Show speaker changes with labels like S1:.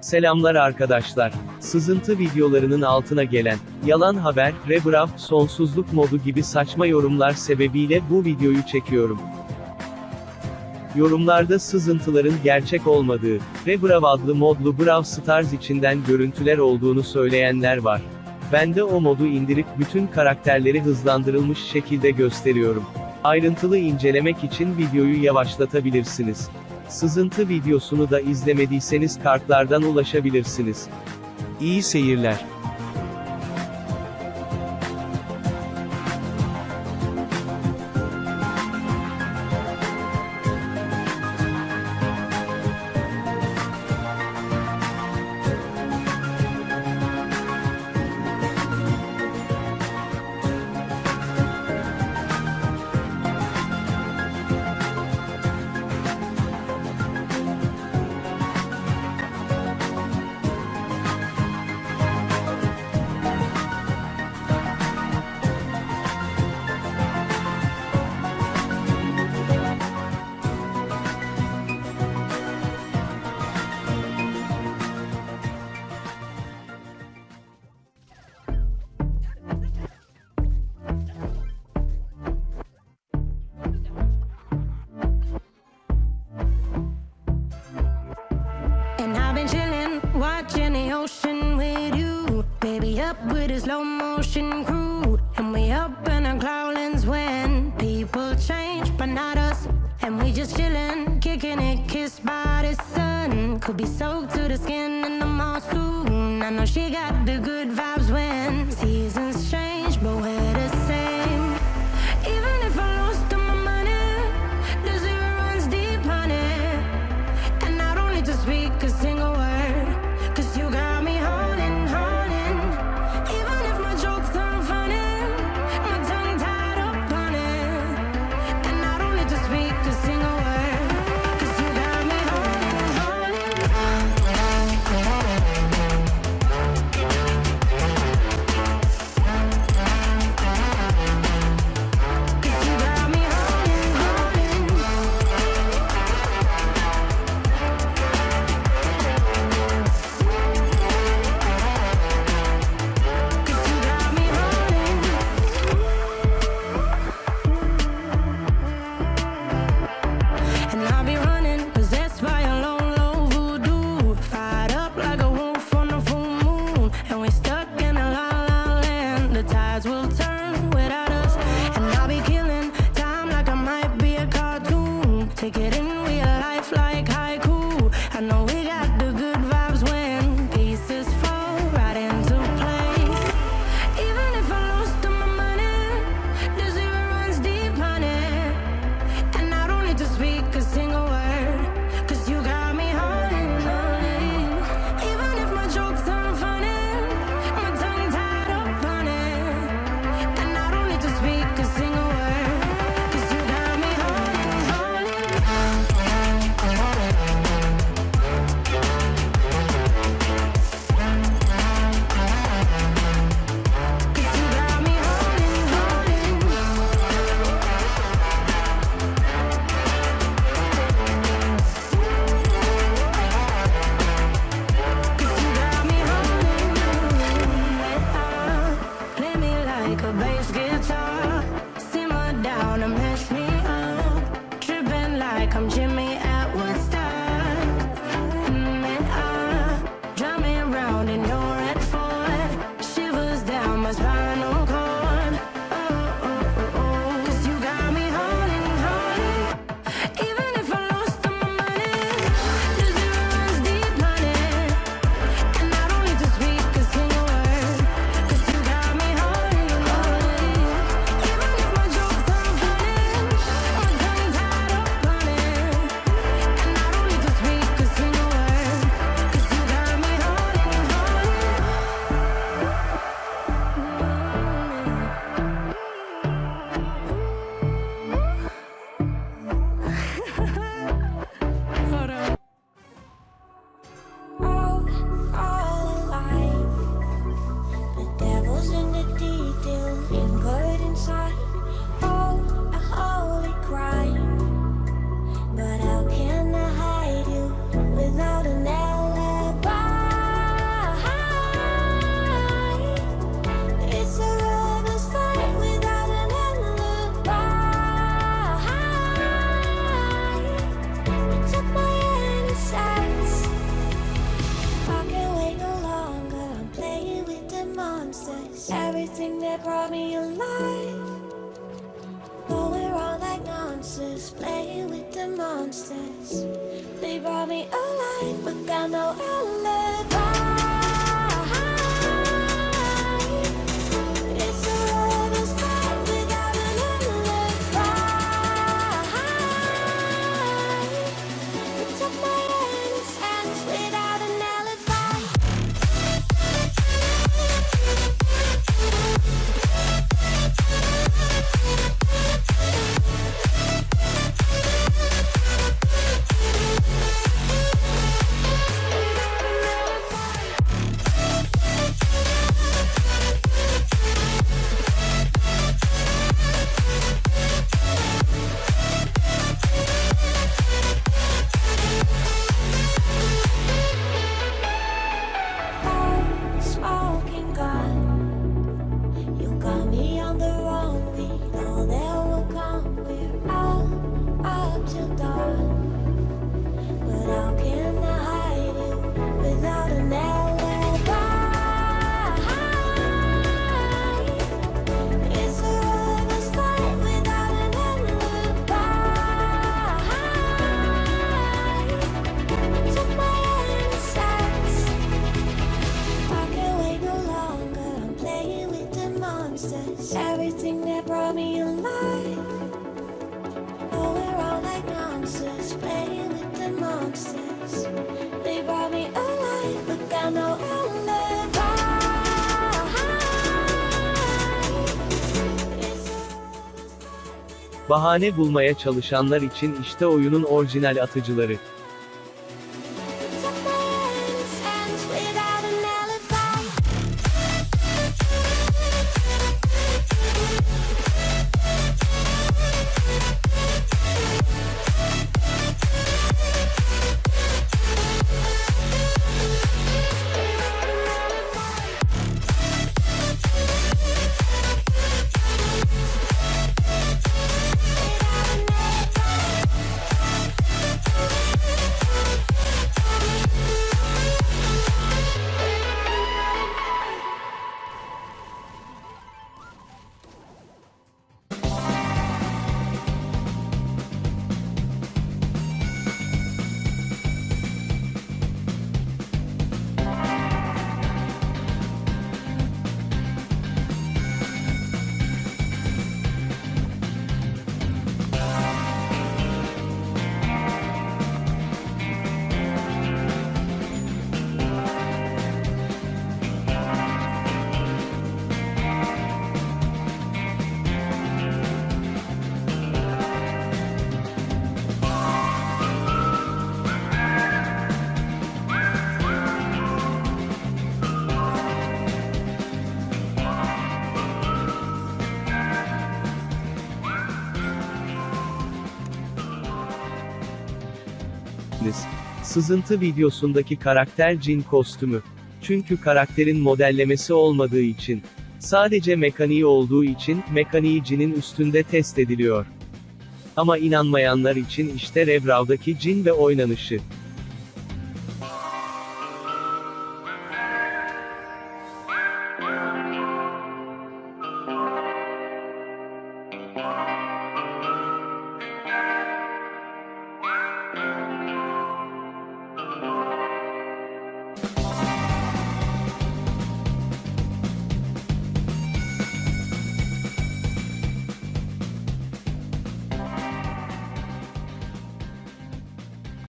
S1: Selamlar arkadaşlar. Sızıntı videolarının altına gelen, yalan haber, rebrav, sonsuzluk modu gibi saçma yorumlar sebebiyle bu videoyu çekiyorum. Yorumlarda sızıntıların gerçek olmadığı, Rebrav adlı modlu Brawl Stars içinden görüntüler olduğunu söyleyenler var. Ben de o modu indirip bütün karakterleri hızlandırılmış şekilde gösteriyorum. Ayrıntılı incelemek için videoyu yavaşlatabilirsiniz. Sızıntı videosunu da izlemediyseniz kartlardan ulaşabilirsiniz. İyi seyirler.
S2: Up with a slow motion crew. And we up in our clouds when people change, but not us. And we just chillin', kicking it, kissed by the sun. Could be soaked to the skin in the mall soon. I know she got the good vibes like like a bass guitar. Everything that brought me alive. Going around like monsters, playing with the monsters. They brought me alive, but got no alibi. Monsters. Everything that brought me alive. Going around like monsters, playing with the monsters. They brought me alive, but. It's a
S1: Bahane bulmaya çalışanlar için işte oyunun orijinal atıcıları. Sızıntı videosundaki karakter cin kostümü. Çünkü karakterin modellemesi olmadığı için. Sadece mekaniği olduğu için, mekaniği cinin üstünde test ediliyor. Ama inanmayanlar için işte Revrav'daki cin ve oynanışı.